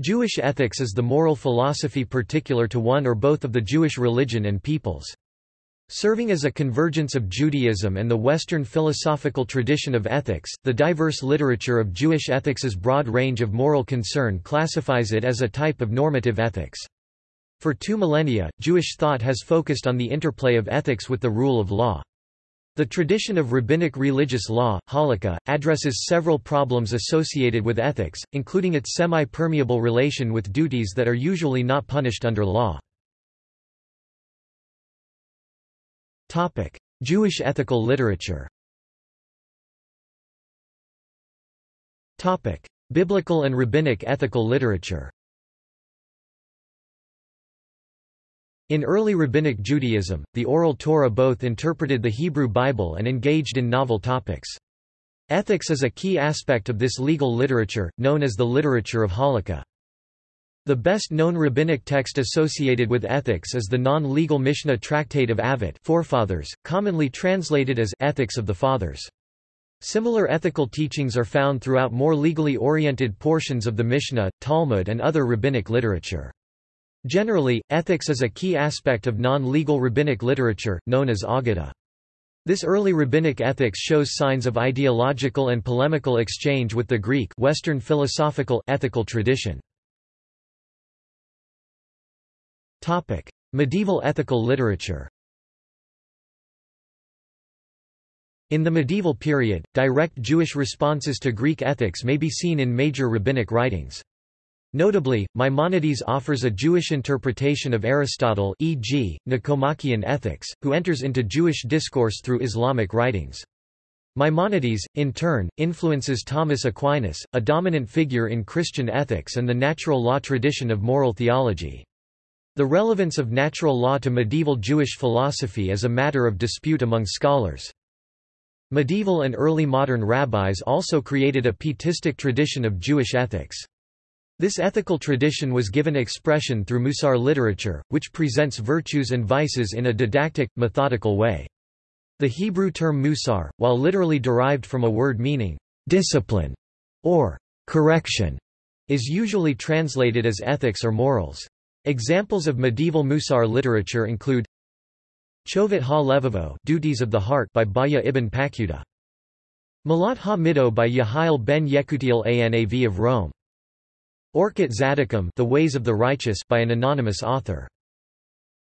Jewish ethics is the moral philosophy particular to one or both of the Jewish religion and peoples. Serving as a convergence of Judaism and the Western philosophical tradition of ethics, the diverse literature of Jewish ethics's broad range of moral concern classifies it as a type of normative ethics. For two millennia, Jewish thought has focused on the interplay of ethics with the rule of law. The tradition of rabbinic religious law, halakha, addresses several problems associated with ethics, including its semi-permeable relation with duties that are usually not punished under law. Jewish ethical literature Biblical and rabbinic ethical literature In early Rabbinic Judaism, the Oral Torah both interpreted the Hebrew Bible and engaged in novel topics. Ethics is a key aspect of this legal literature, known as the literature of halakha. The best-known rabbinic text associated with ethics is the non-legal Mishnah Tractate of Avot forefathers, commonly translated as Ethics of the Fathers. Similar ethical teachings are found throughout more legally oriented portions of the Mishnah, Talmud and other rabbinic literature. Generally, ethics is a key aspect of non-legal rabbinic literature, known as Aggadah. This early rabbinic ethics shows signs of ideological and polemical exchange with the Greek Western philosophical ethical tradition. Topic: Medieval ethical literature. In the medieval period, direct Jewish responses to Greek ethics may be seen in major rabbinic writings. Notably, Maimonides offers a Jewish interpretation of Aristotle e.g., Nicomachean Ethics, who enters into Jewish discourse through Islamic writings. Maimonides, in turn, influences Thomas Aquinas, a dominant figure in Christian ethics and the natural law tradition of moral theology. The relevance of natural law to medieval Jewish philosophy is a matter of dispute among scholars. Medieval and early modern rabbis also created a pietistic tradition of Jewish ethics. This ethical tradition was given expression through Musar literature, which presents virtues and vices in a didactic, methodical way. The Hebrew term musar, while literally derived from a word meaning discipline or correction, is usually translated as ethics or morals. Examples of medieval Musar literature include Chovot ha-Levavo Duties of the Heart by Bahya ibn Paquda. Malat ha-Mido by Yehiel ben Yekutiel Anav of Rome. Orchot Tzaddikim The Ways of the Righteous by an anonymous author.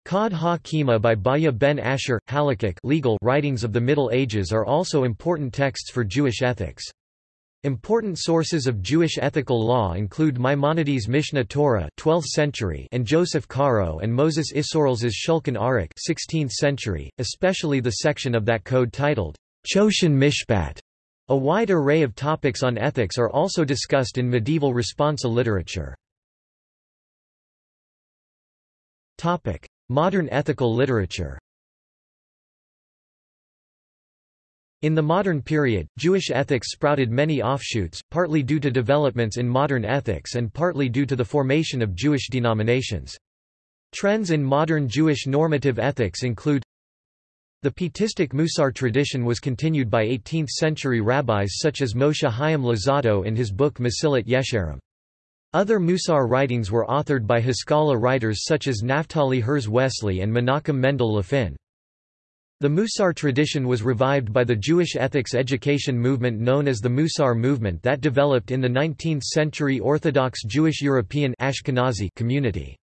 Kod ha-Kima by Bahya ben Asher, Halakhic legal writings of the Middle Ages are also important texts for Jewish ethics. Important sources of Jewish ethical law include Maimonides' Mishnah Torah 12th century and Joseph Caro and Moses Isserles's Shulchan Aruch 16th century, especially the section of that code titled Choshen Mishpat. A wide array of topics on ethics are also discussed in medieval responsa literature. Modern ethical literature In the modern period, Jewish ethics sprouted many offshoots, partly due to developments in modern ethics and partly due to the formation of Jewish denominations. Trends in modern Jewish normative ethics include the Pietistic Musar tradition was continued by 18th-century rabbis such as Moshe Chaim Luzzatto in his book Mesillat Yesharim. Other Musar writings were authored by Haskalah writers such as Naphtali Herz Wessely and Menachem Mendel Lefin. The Musar tradition was revived by the Jewish ethics education movement known as the Musar movement that developed in the 19th-century Orthodox Jewish European Ashkenazi community.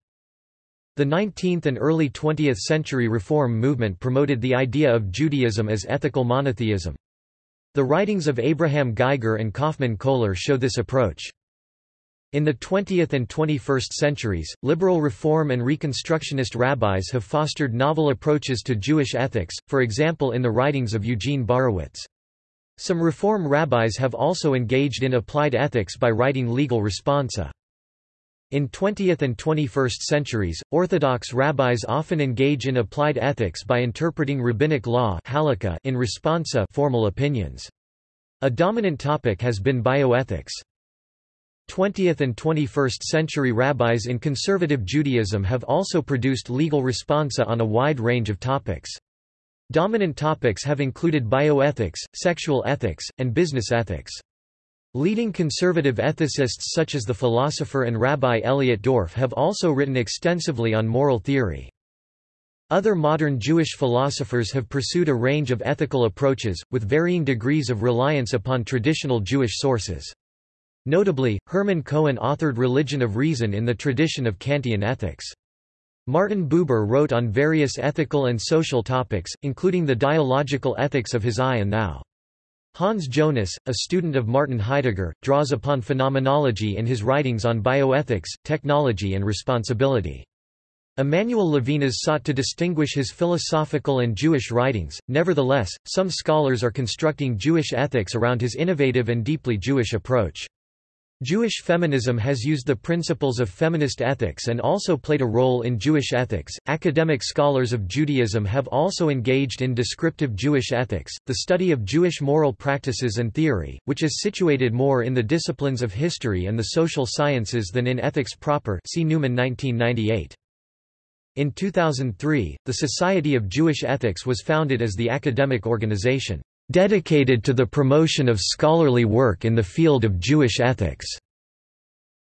The 19th and early 20th century Reform movement promoted the idea of Judaism as ethical monotheism. The writings of Abraham Geiger and Kaufmann Kohler show this approach. In the 20th and 21st centuries, liberal Reform and Reconstructionist rabbis have fostered novel approaches to Jewish ethics, for example in the writings of Eugene Borowitz. Some Reform rabbis have also engaged in applied ethics by writing legal responsa. In 20th and 21st centuries, Orthodox rabbis often engage in applied ethics by interpreting rabbinic law in responsa formal opinions. A dominant topic has been bioethics. 20th and 21st century rabbis in conservative Judaism have also produced legal responsa on a wide range of topics. Dominant topics have included bioethics, sexual ethics, and business ethics. Leading conservative ethicists such as the philosopher and rabbi Elliot Dorff have also written extensively on moral theory. Other modern Jewish philosophers have pursued a range of ethical approaches, with varying degrees of reliance upon traditional Jewish sources. Notably, Hermann Cohen authored Religion of Reason in the tradition of Kantian ethics. Martin Buber wrote on various ethical and social topics, including the dialogical ethics of his I and Thou. Hans Jonas, a student of Martin Heidegger, draws upon phenomenology in his writings on bioethics, technology and responsibility. Emmanuel Levinas sought to distinguish his philosophical and Jewish writings, nevertheless, some scholars are constructing Jewish ethics around his innovative and deeply Jewish approach. Jewish feminism has used the principles of feminist ethics and also played a role in Jewish ethics. Academic scholars of Judaism have also engaged in descriptive Jewish ethics, the study of Jewish moral practices and theory, which is situated more in the disciplines of history and the social sciences than in ethics proper. See Newman 1998. In 2003, the Society of Jewish Ethics was founded as the academic organization dedicated to the promotion of scholarly work in the field of Jewish ethics.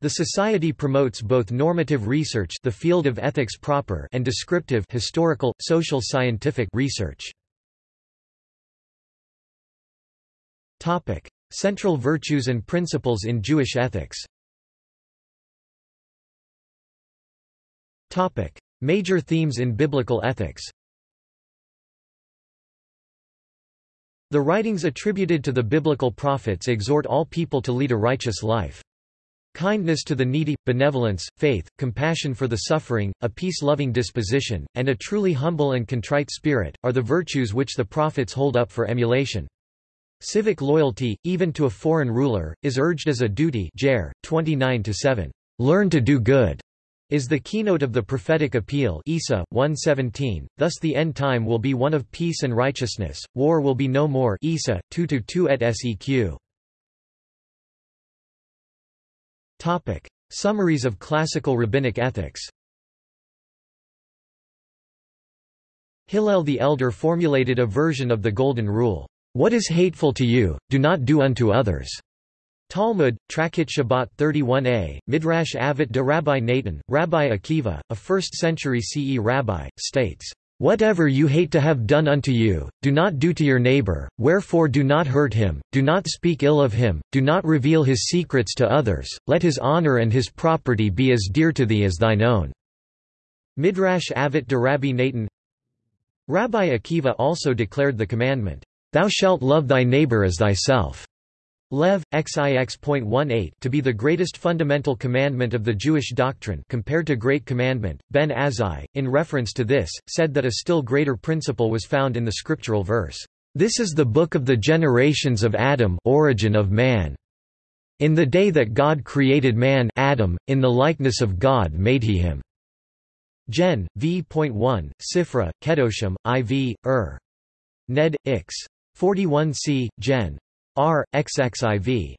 The Society promotes both normative research the field of ethics proper and descriptive historical, social scientific research. Topic: Central virtues and principles in Jewish ethics Topic: Major themes in biblical ethics The writings attributed to the biblical prophets exhort all people to lead a righteous life. Kindness to the needy, benevolence, faith, compassion for the suffering, a peace-loving disposition, and a truly humble and contrite spirit, are the virtues which the prophets hold up for emulation. Civic loyalty, even to a foreign ruler, is urged as a duty Jer, 29 Learn to do good is the keynote of the prophetic appeal Isa 117. Thus the end time will be one of peace and righteousness. War will be no more. Isa 2 et seq. Topic: Summaries of classical rabbinic ethics. Hillel the Elder formulated a version of the Golden Rule. What is hateful to you, do not do unto others. Talmud, Tractate Shabbat 31a, Midrash Avot de Rabbi Natan, Rabbi Akiva, a 1st-century CE rabbi, states, Whatever you hate to have done unto you, do not do to your neighbor, wherefore do not hurt him, do not speak ill of him, do not reveal his secrets to others, let his honor and his property be as dear to thee as thine own." Midrash Avot de Rabbi Natan Rabbi Akiva also declared the commandment, Thou shalt love thy neighbor as thyself. Lev, XIX.18 to be the greatest fundamental commandment of the Jewish doctrine compared to Great Commandment, Ben Azzai, in reference to this, said that a still greater principle was found in the scriptural verse, "...this is the book of the generations of Adam origin of man. In the day that God created man Adam, in the likeness of God made he him." Gen. v.1, Sifra, Kedoshim, IV, Ur. Ned, Ix. 41c, Gen. R. XXIV.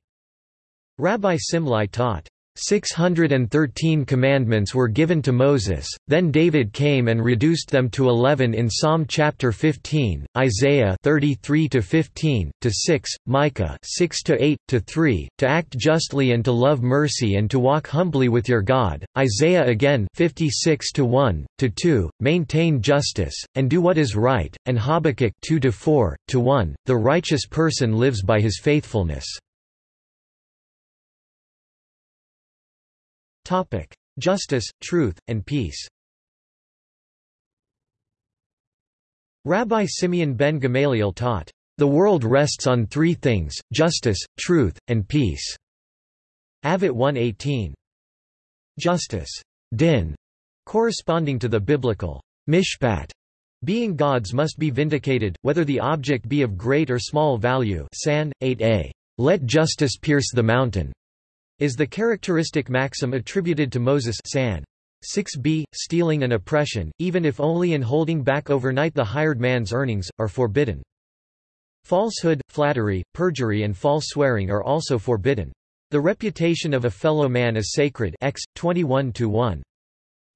Rabbi Simlai taught, 613 commandments were given to Moses, then David came and reduced them to 11 in Psalm chapter 15, Isaiah 33 to 15 to 6, Micah 6 to 8 to 3, to act justly and to love mercy and to walk humbly with your God, Isaiah again 56 to 1 to 2, maintain justice and do what is right, and Habakkuk 2 to 4 to 1, the righteous person lives by his faithfulness. Topic: Justice, truth, and peace. Rabbi Simeon ben Gamaliel taught, "The world rests on three things: justice, truth, and peace." Avot 1:18. Justice, din, corresponding to the biblical mishpat, being God's must be vindicated, whether the object be of great or small value. San 8a. Let justice pierce the mountain is the characteristic maxim attributed to Moses San. 6b, stealing and oppression, even if only in holding back overnight the hired man's earnings, are forbidden. Falsehood, flattery, perjury and false swearing are also forbidden. The reputation of a fellow man is sacred X, 21 1.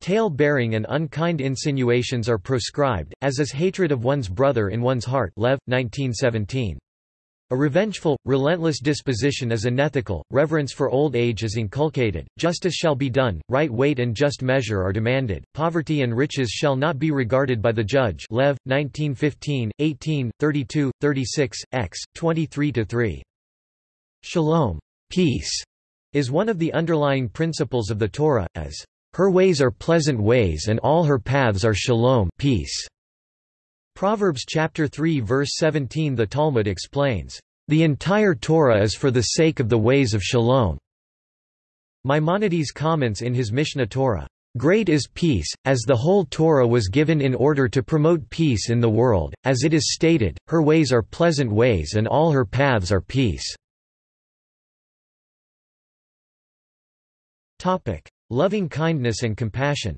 Tale-bearing and unkind insinuations are proscribed, as is hatred of one's brother in one's heart Lev, 1917. A revengeful, relentless disposition is unethical, reverence for old age is inculcated, justice shall be done, right weight and just measure are demanded, poverty and riches shall not be regarded by the judge Lev, 1915, 18, 32, 36, x. 23–3. Shalom peace", is one of the underlying principles of the Torah, as, "...her ways are pleasant ways and all her paths are shalom peace". Proverbs chapter 3 verse 17 The Talmud explains, "...the entire Torah is for the sake of the ways of shalom." Maimonides comments in his Mishnah Torah, Great is peace, as the whole Torah was given in order to promote peace in the world, as it is stated, her ways are pleasant ways and all her paths are peace. Loving kindness and compassion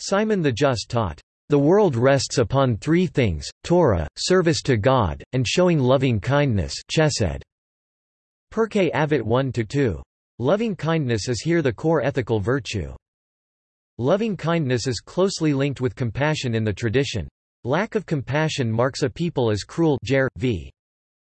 Simon the Just taught, "...the world rests upon three things, Torah, service to God, and showing loving kindness chesed. Pirkei Avot 1–2. Loving kindness is here the core ethical virtue. Loving kindness is closely linked with compassion in the tradition. Lack of compassion marks a people as cruel Jer, v.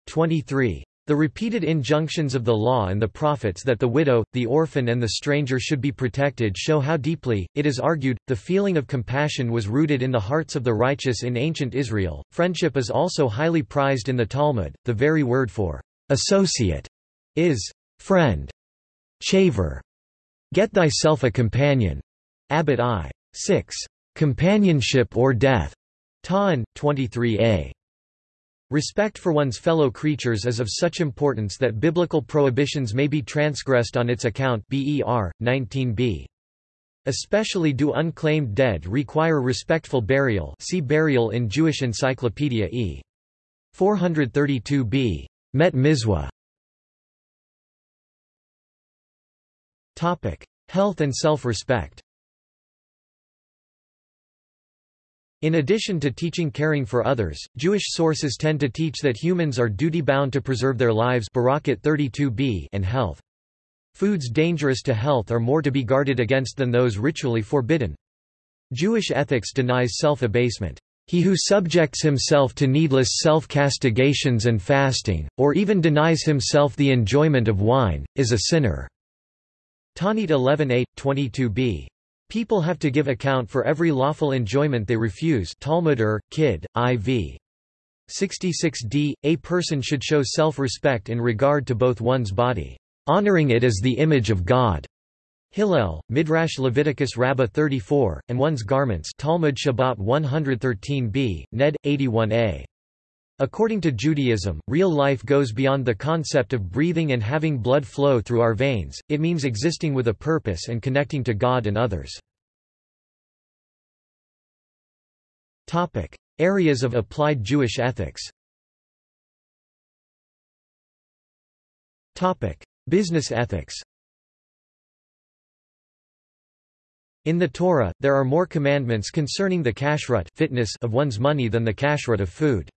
23. The repeated injunctions of the law and the prophets that the widow, the orphan and the stranger should be protected show how deeply, it is argued, the feeling of compassion was rooted in the hearts of the righteous in ancient Israel. Friendship is also highly prized in the Talmud. The very word for associate is friend. Chaver. Get thyself a companion. Abbot I. 6. Companionship or death. Ta'an, 23a. Respect for one's fellow creatures is of such importance that biblical prohibitions may be transgressed on its account BER, 19b. Especially do unclaimed dead require respectful burial see burial in Jewish Encyclopedia e. 432b. Met Mizwa. Health and self-respect In addition to teaching caring for others, Jewish sources tend to teach that humans are duty-bound to preserve their lives 32b and health. Foods dangerous to health are more to be guarded against than those ritually forbidden. Jewish ethics denies self-abasement. He who subjects himself to needless self-castigations and fasting, or even denies himself the enjoyment of wine, is a sinner." Taanit 11.8, 22b. People have to give account for every lawful enjoyment they refuse Talmud Kid, IV. 66d. A person should show self-respect in regard to both one's body, honoring it as the image of God. Hillel, Midrash Leviticus Rabbah 34, and one's garments Talmud Shabbat 113b, Ned, 81a. According to Judaism, real life goes beyond the concept of breathing and having blood flow through our veins, it means existing with a purpose and connecting to God and others. Areas of applied Jewish ethics Business ethics In the Torah, there are more commandments concerning the kashrut fitness of one's money than the kashrut of food.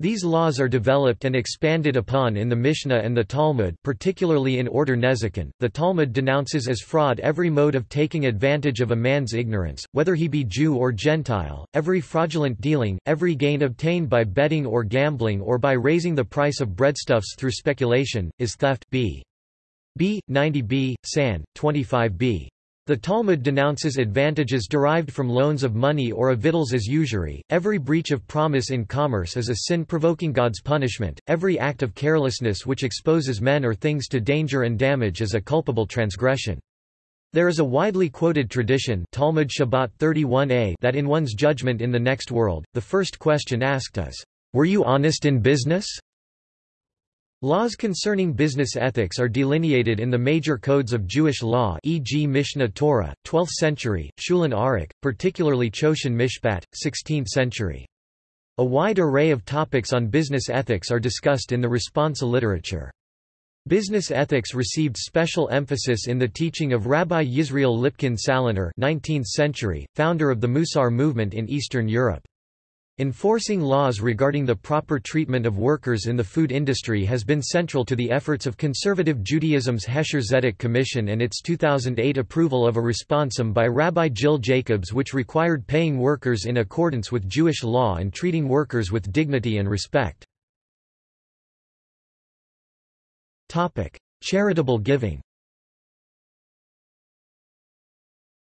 These laws are developed and expanded upon in the Mishnah and the Talmud particularly in Order Nezikin. The Talmud denounces as fraud every mode of taking advantage of a man's ignorance, whether he be Jew or Gentile, every fraudulent dealing, every gain obtained by betting or gambling or by raising the price of breadstuffs through speculation, is theft b. b. 90b, San, 25b. The Talmud denounces advantages derived from loans of money or of victuals as usury. Every breach of promise in commerce is a sin provoking God's punishment. Every act of carelessness which exposes men or things to danger and damage is a culpable transgression. There is a widely quoted tradition Talmud Shabbat 31a that in one's judgment in the next world, the first question asked is, Were you honest in business? Laws concerning business ethics are delineated in the major codes of Jewish law e.g. Mishneh Torah, 12th century, Shulchan Aruch, particularly Choshen Mishpat, 16th century. A wide array of topics on business ethics are discussed in the responsa literature. Business ethics received special emphasis in the teaching of Rabbi Yisrael Lipkin Salanter 19th century, founder of the Musar movement in Eastern Europe. Enforcing laws regarding the proper treatment of workers in the food industry has been central to the efforts of conservative Judaism's Hekhsher Tzedek Commission and its 2008 approval of a responsum by Rabbi Jill Jacobs which required paying workers in accordance with Jewish law and treating workers with dignity and respect. Charitable giving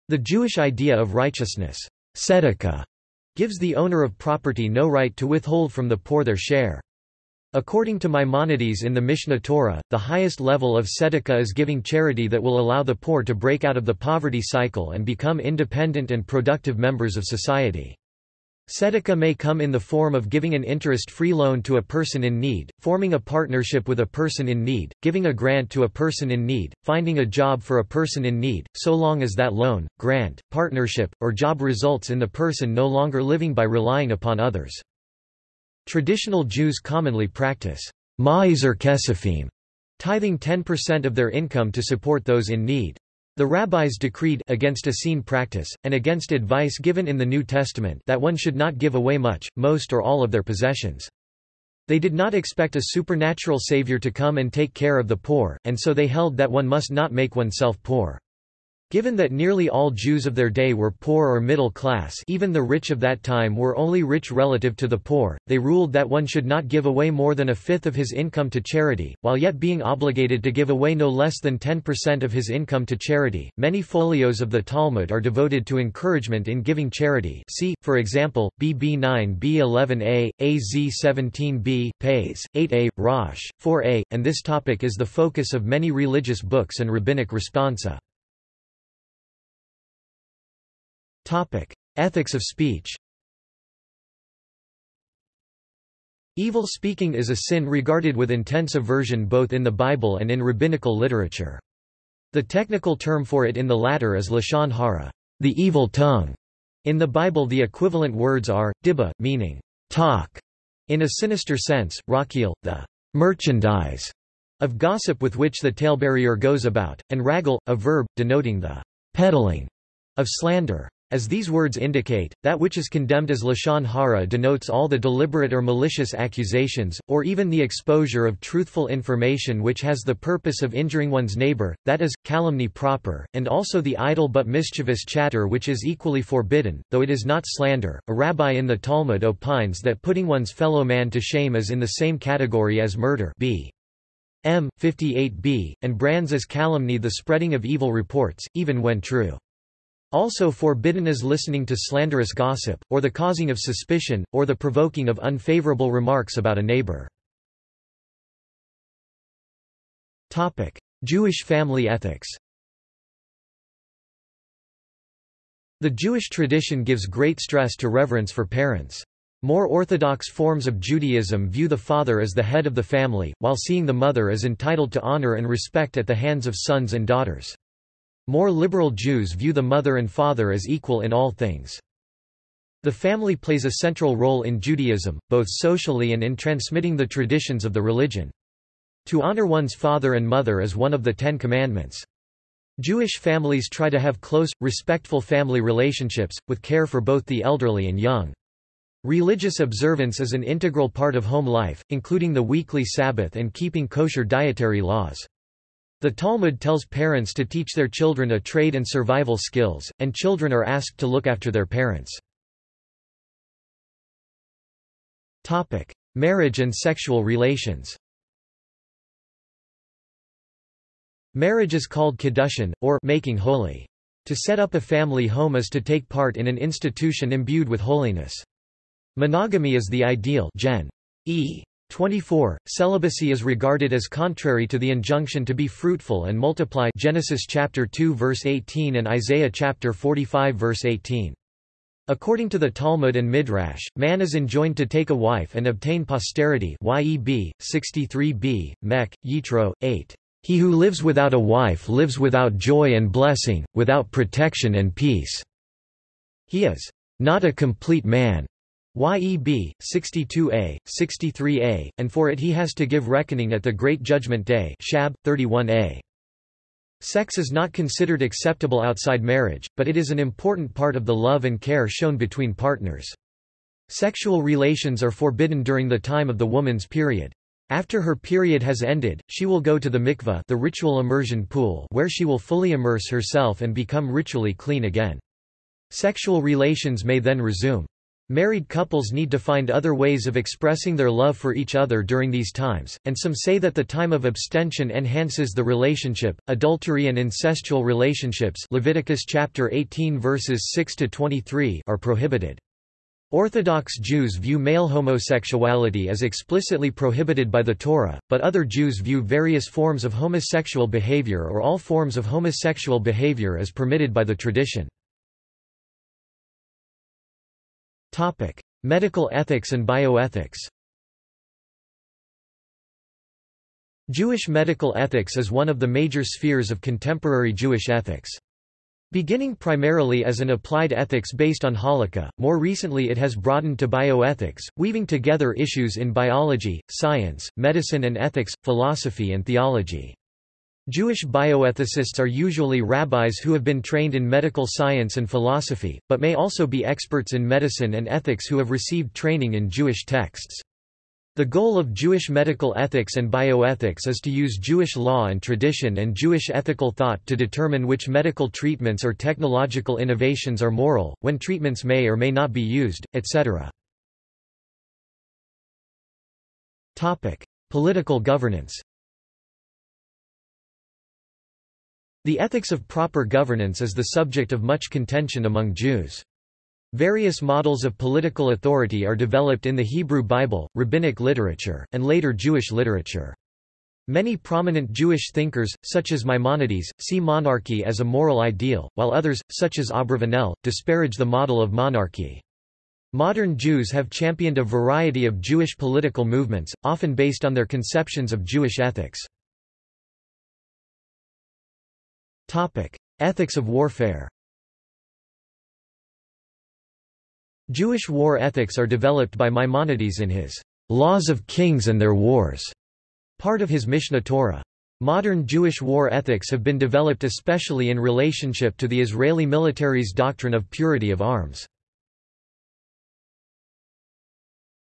The Jewish idea of righteousness tzedakah, gives the owner of property no right to withhold from the poor their share. According to Maimonides in the Mishnah Torah, the highest level of tzedakah is giving charity that will allow the poor to break out of the poverty cycle and become independent and productive members of society. Tzedakah may come in the form of giving an interest-free loan to a person in need, forming a partnership with a person in need, giving a grant to a person in need, finding a job for a person in need, so long as that loan, grant, partnership, or job results in the person no longer living by relying upon others. Traditional Jews commonly practice ma'aser kesafim, tithing 10% of their income to support those in need. The rabbis decreed against Essene practice, and against advice given in the New Testament that one should not give away much, most or all of their possessions. They did not expect a supernatural savior to come and take care of the poor, and so they held that one must not make oneself poor. Given that nearly all Jews of their day were poor or middle class even the rich of that time were only rich relative to the poor, they ruled that one should not give away more than a fifth of his income to charity, while yet being obligated to give away no less than 10% of his income to charity. Many folios of the Talmud are devoted to encouragement in giving charity see, for example, BB 9 B 11a, AZ 17b, Pays, 8a, Rosh, 4a, and this topic is the focus of many religious books and rabbinic responsa. Topic: Ethics of speech. Evil speaking is a sin regarded with intense aversion both in the Bible and in rabbinical literature. The technical term for it in the latter is lashon hara, the evil tongue. In the Bible the equivalent words are, dibba, meaning, talk, in a sinister sense, rakil, the merchandise of gossip with which the talebearer goes about, and ragal, a verb, denoting the peddling of slander. As these words indicate, that which is condemned as lashon hara denotes all the deliberate or malicious accusations, or even the exposure of truthful information which has the purpose of injuring one's neighbor, that is, calumny proper, and also the idle but mischievous chatter which is equally forbidden, though it is not slander. A rabbi in the Talmud opines that putting one's fellow man to shame is in the same category as murder b. M. 58b, and brands as calumny the spreading of evil reports, even when true. Also forbidden is listening to slanderous gossip, or the causing of suspicion, or the provoking of unfavorable remarks about a neighbor. Jewish family ethics The Jewish tradition gives great stress to reverence for parents. More orthodox forms of Judaism view the father as the head of the family, while seeing the mother as entitled to honor and respect at the hands of sons and daughters. More liberal Jews view the mother and father as equal in all things. The family plays a central role in Judaism, both socially and in transmitting the traditions of the religion. To honor one's father and mother is one of the Ten Commandments. Jewish families try to have close, respectful family relationships, with care for both the elderly and young. Religious observance is an integral part of home life, including the weekly Sabbath and keeping kosher dietary laws. The Talmud tells parents to teach their children a trade and survival skills, and children are asked to look after their parents. Marriage and sexual relations Marriage is called kiddushin, or making holy. To set up a family home is to take part in an institution imbued with holiness. Monogamy is the ideal gen. E. 24. Celibacy is regarded as contrary to the injunction to be fruitful and multiply Genesis chapter 2 verse 18 and Isaiah chapter 45 verse 18. According to the Talmud and Midrash, man is enjoined to take a wife and obtain posterity YEB, 63b, Mech, Yitro, 8. He who lives without a wife lives without joy and blessing, without protection and peace. He is not a complete man. YEB, 62a, 63a, and for it he has to give reckoning at the Great Judgment Day Shab, 31a. Sex is not considered acceptable outside marriage, but it is an important part of the love and care shown between partners. Sexual relations are forbidden during the time of the woman's period. After her period has ended, she will go to the mikveh the ritual immersion pool where she will fully immerse herself and become ritually clean again. Sexual relations may then resume. Married couples need to find other ways of expressing their love for each other during these times, and some say that the time of abstention enhances the relationship. Adultery and incestual relationships Leviticus chapter 18 verses 6 to 23 are prohibited. Orthodox Jews view male homosexuality as explicitly prohibited by the Torah, but other Jews view various forms of homosexual behavior or all forms of homosexual behavior as permitted by the tradition. Topic: Medical ethics and bioethics. Jewish medical ethics is one of the major spheres of contemporary Jewish ethics. Beginning primarily as an applied ethics based on halakha, more recently it has broadened to bioethics, weaving together issues in biology, science, medicine and ethics, philosophy and theology. Jewish bioethicists are usually rabbis who have been trained in medical science and philosophy, but may also be experts in medicine and ethics who have received training in Jewish texts. The goal of Jewish medical ethics and bioethics is to use Jewish law and tradition and Jewish ethical thought to determine which medical treatments or technological innovations are moral, when treatments may or may not be used, etc. Political governance The ethics of proper governance is the subject of much contention among Jews. Various models of political authority are developed in the Hebrew Bible, rabbinic literature, and later Jewish literature. Many prominent Jewish thinkers, such as Maimonides, see monarchy as a moral ideal, while others, such as Abravanel, disparage the model of monarchy. Modern Jews have championed a variety of Jewish political movements, often based on their conceptions of Jewish ethics. Topic: Ethics of warfare. Jewish war ethics are developed by Maimonides in his Laws of Kings and Their Wars, part of his Mishnah Torah. Modern Jewish war ethics have been developed especially in relationship to the Israeli military's doctrine of purity of arms.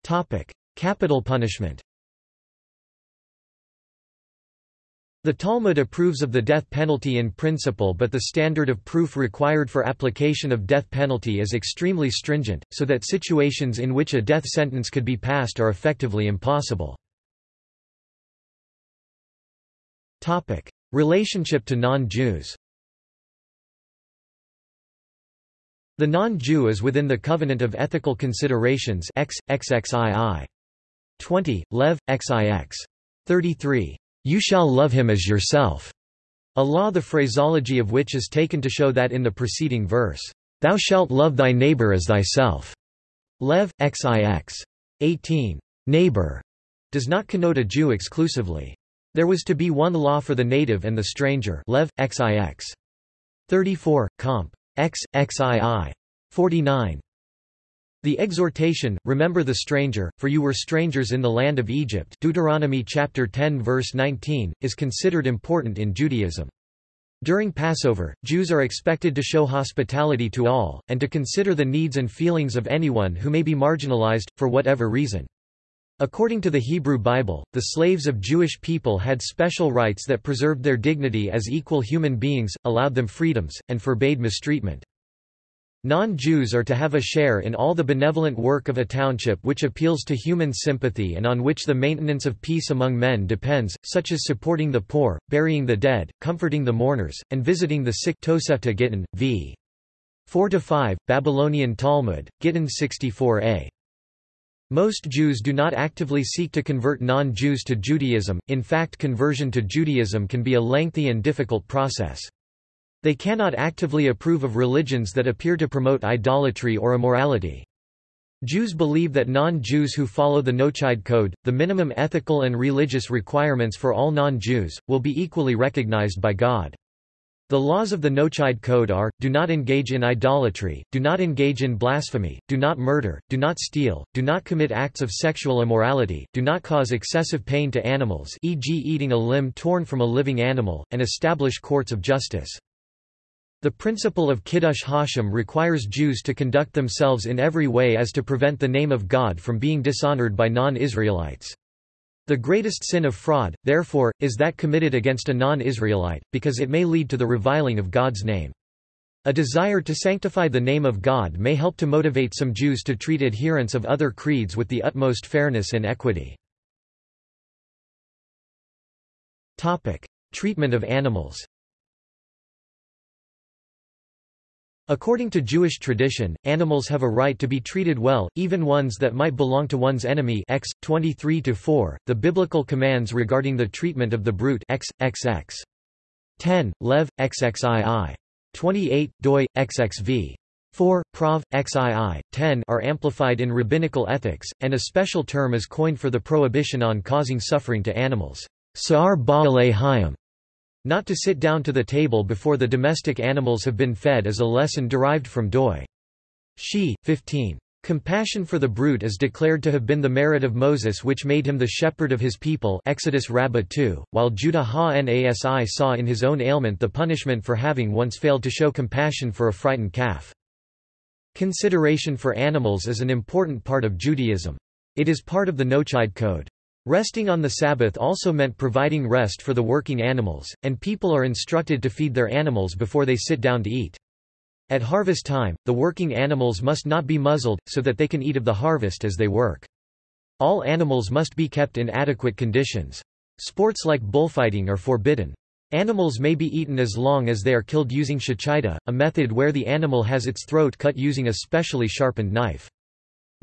Topic: Capital punishment The Talmud approves of the death penalty in principle but the standard of proof required for application of death penalty is extremely stringent, so that situations in which a death sentence could be passed are effectively impossible. Relationship to non-Jews The non-Jew is within the covenant of ethical considerations X, XXII. 20, Lev, XIX. 33. You shall love him as yourself. A law the phraseology of which is taken to show that in the preceding verse, Thou shalt love thy neighbor as thyself. Lev, XIX. 18. Neighbor does not connote a Jew exclusively. There was to be one law for the native and the stranger Lev, XIX. 34, comp. X, XII. 49. The exhortation, remember the stranger, for you were strangers in the land of Egypt Deuteronomy chapter 10 verse 19, is considered important in Judaism. During Passover, Jews are expected to show hospitality to all, and to consider the needs and feelings of anyone who may be marginalized, for whatever reason. According to the Hebrew Bible, the slaves of Jewish people had special rights that preserved their dignity as equal human beings, allowed them freedoms, and forbade mistreatment. Non-Jews are to have a share in all the benevolent work of a township which appeals to human sympathy and on which the maintenance of peace among men depends, such as supporting the poor, burying the dead, comforting the mourners, and visiting the sick Tosefta Gittin, v. 4–5, Babylonian Talmud, Gittin 64a. Most Jews do not actively seek to convert non-Jews to Judaism, in fact conversion to Judaism can be a lengthy and difficult process. They cannot actively approve of religions that appear to promote idolatry or immorality. Jews believe that non-Jews who follow the Noahide Code, the minimum ethical and religious requirements for all non-Jews, will be equally recognized by God. The laws of the Noahide Code are, do not engage in idolatry, do not engage in blasphemy, do not murder, do not steal, do not commit acts of sexual immorality, do not cause excessive pain to animals e.g. eating a limb torn from a living animal, and establish courts of justice. The principle of Kiddush Hashem requires Jews to conduct themselves in every way as to prevent the name of God from being dishonored by non-Israelites. The greatest sin of fraud, therefore, is that committed against a non-Israelite, because it may lead to the reviling of God's name. A desire to sanctify the name of God may help to motivate some Jews to treat adherents of other creeds with the utmost fairness and equity. Treatment of animals According to Jewish tradition, animals have a right to be treated well, even ones that might belong to one's enemy X 23-4. The biblical commands regarding the treatment of the brute X, XX. 10, Lev, XXII. 28, doi, XXV. 4, Prov, XII, 10 are amplified in rabbinical ethics, and a special term is coined for the prohibition on causing suffering to animals. Sa'ar ba'alei hayim, not to sit down to the table before the domestic animals have been fed is a lesson derived from doi. She, 15. Compassion for the brute is declared to have been the merit of Moses which made him the shepherd of his people Exodus Rabbah 2, while Judah ha-Nasi saw in his own ailment the punishment for having once failed to show compassion for a frightened calf. Consideration for animals is an important part of Judaism. It is part of the Noahide Code. Resting on the Sabbath also meant providing rest for the working animals, and people are instructed to feed their animals before they sit down to eat. At harvest time, the working animals must not be muzzled, so that they can eat of the harvest as they work. All animals must be kept in adequate conditions. Sports like bullfighting are forbidden. Animals may be eaten as long as they are killed using shechita, a method where the animal has its throat cut using a specially sharpened knife.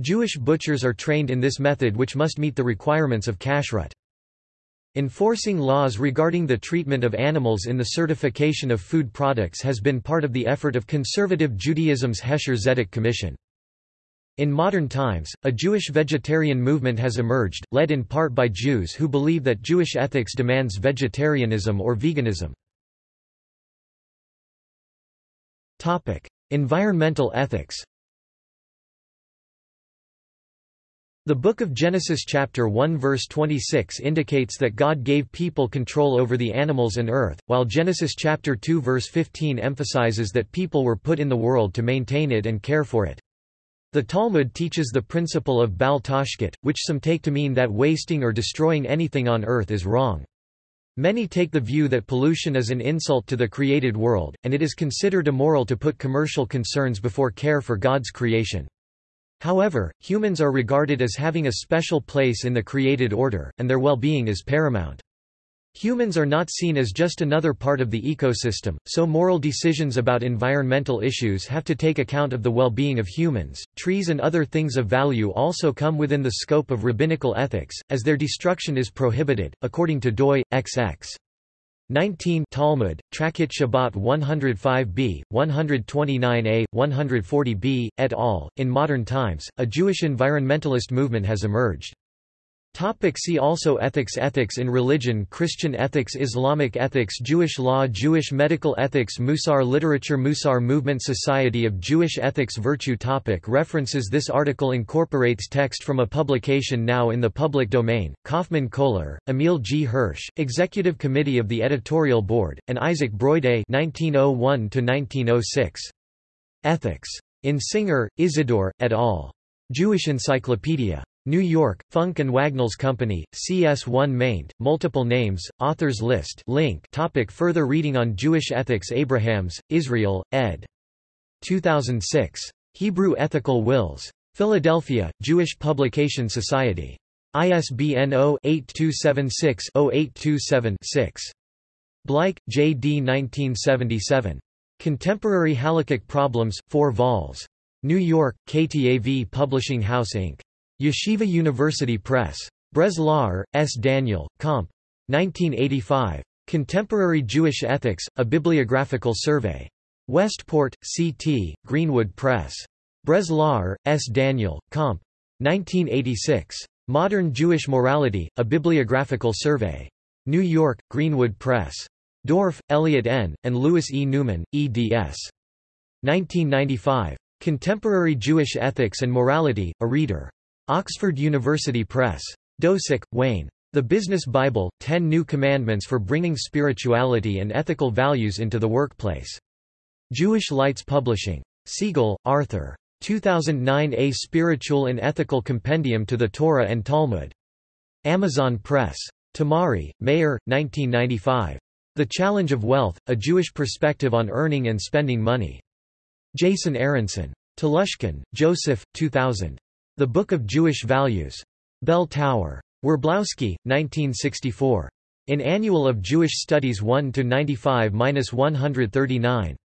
Jewish butchers are trained in this method which must meet the requirements of kashrut. Enforcing laws regarding the treatment of animals in the certification of food products has been part of the effort of conservative Judaism's Hekhsher Tzedek Commission. In modern times, a Jewish vegetarian movement has emerged, led in part by Jews who believe that Jewish ethics demands vegetarianism or veganism. Environmental ethics The book of Genesis chapter 1 verse 26 indicates that God gave people control over the animals and earth, while Genesis chapter 2 verse 15 emphasizes that people were put in the world to maintain it and care for it. The Talmud teaches the principle of Bal Tashchit, which some take to mean that wasting or destroying anything on earth is wrong. Many take the view that pollution is an insult to the created world, and it is considered immoral to put commercial concerns before care for God's creation. However, humans are regarded as having a special place in the created order, and their well-being is paramount. Humans are not seen as just another part of the ecosystem, so moral decisions about environmental issues have to take account of the well-being of humans. Trees and other things of value also come within the scope of rabbinical ethics, as their destruction is prohibited, according to Doi, XX. 19 Talmud, Tractate Shabbat 105b, 129a, 140b, et al. In modern times, a Jewish environmentalist movement has emerged. Topic see also Ethics Ethics in religion Christian ethics Islamic ethics Jewish law Jewish medical ethics Musar literature Musar movement Society of Jewish Ethics Virtue topic References This article incorporates text from a publication now in the public domain, Kaufmann Kohler, Emil G. Hirsch, Executive Committee of the Editorial Board, and Isaac Broydé 1901 Ethics. In Singer, Isidore, et al. Jewish Encyclopedia. New York, Funk and Wagnalls Company, CS1 maint, multiple names, authors list link topic Further reading on Jewish ethics Abrahams, Israel, ed. 2006. Hebrew Ethical Wills. Philadelphia, Jewish Publication Society. ISBN 0-8276-0827-6. Bleich, J. D. 1977. Contemporary Halakhic Problems, 4 vols. New York, KTAV Publishing House Inc. Yeshiva University Press. Breslauer, S. Daniel, Comp. 1985. Contemporary Jewish Ethics, A Bibliographical Survey. Westport, C.T., Greenwood Press. Breslauer, S. Daniel, Comp. 1986. Modern Jewish Morality, A Bibliographical Survey. New York, Greenwood Press. Dorff, Elliot N., and Louis E. Newman, eds. 1995. Contemporary Jewish Ethics and Morality, A Reader. Oxford University Press. Dosick, Wayne. The Business Bible, Ten New Commandments for Bringing Spirituality and Ethical Values into the Workplace. Jewish Lights Publishing. Siegel, Arthur. 2009 A Spiritual and Ethical Compendium to the Torah and Talmud. Amazon Press. Tamari, Meir, 1995. The Challenge of Wealth, A Jewish Perspective on Earning and Spending Money. Jason Aronson. Telushkin, Joseph, 2000. The Book of Jewish Values. Bell Tower. Werblowsky, 1964. In Annual of Jewish Studies 1-95-139.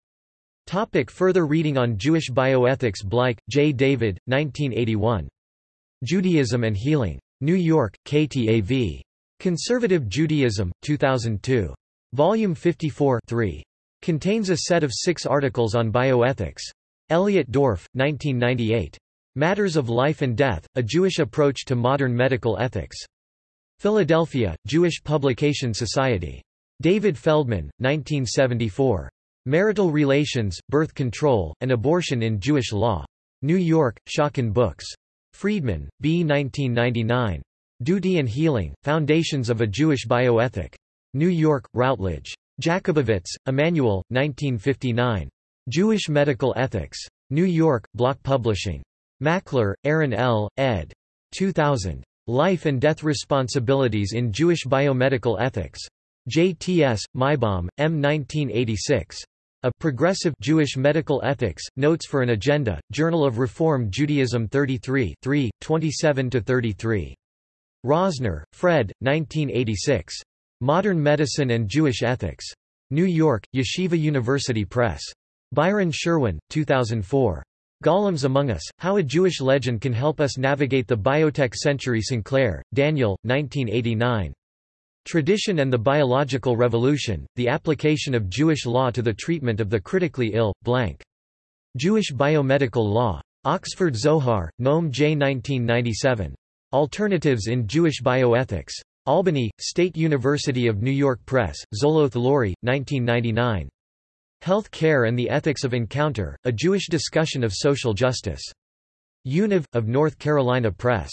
Topic further reading on Jewish bioethics Bleich, J. David, 1981. Judaism and Healing. New York, KTAV. Conservative Judaism, 2002. Volume 54 3. Contains a set of six articles on bioethics. Elliot Dorff, 1998. Matters of Life and Death, A Jewish Approach to Modern Medical Ethics. Philadelphia, Jewish Publication Society. David Feldman, 1974. Marital Relations, Birth Control, and Abortion in Jewish Law. New York, Schocken Books. Freedman, B. 1999. Duty and Healing, Foundations of a Jewish Bioethic. New York, Routledge. Jakobovits, Immanuel, 1959. Jewish Medical Ethics. New York, Bloch Publishing. Mackler, Aaron L., ed. 2000. Life and Death Responsibilities in Jewish Biomedical Ethics. JTS, Maibaum, M. 1986. A Progressive Jewish Medical Ethics, Notes for an Agenda, Journal of Reform Judaism 33 3, 27–33. Rosner, Fred, 1986. Modern Medicine and Jewish Ethics. New York, Yeshiva University Press. Byron Sherwin, 2004. Golems Among Us, How a Jewish Legend Can Help Us Navigate the Biotech Century Sinclair, Daniel, 1989. Tradition and the Biological Revolution, The Application of Jewish Law to the Treatment of the Critically Ill, blank. Jewish Biomedical Law. Oxford Zohar, Noam J. 1997. Alternatives in Jewish Bioethics. Albany, State University of New York Press, Zoloth Laurie, 1999. Health Care and the Ethics of Encounter, A Jewish Discussion of Social Justice. Univ, of North Carolina Press.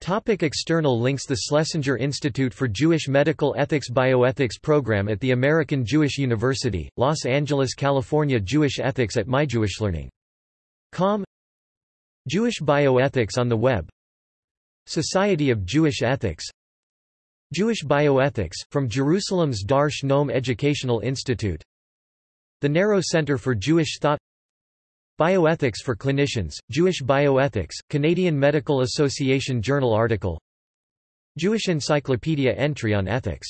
Topic external links The Schlesinger Institute for Jewish Medical Ethics Bioethics Program at the American Jewish University, Los Angeles, California Jewish Ethics at MyJewishLearning.com Jewish Bioethics on the Web. Society of Jewish Ethics. Jewish Bioethics, from Jerusalem's Darche Noam Educational Institute The Narrow Center for Jewish Thought. Bioethics for Clinicians, Jewish Bioethics, Canadian Medical Association Journal article. Jewish Encyclopedia entry on ethics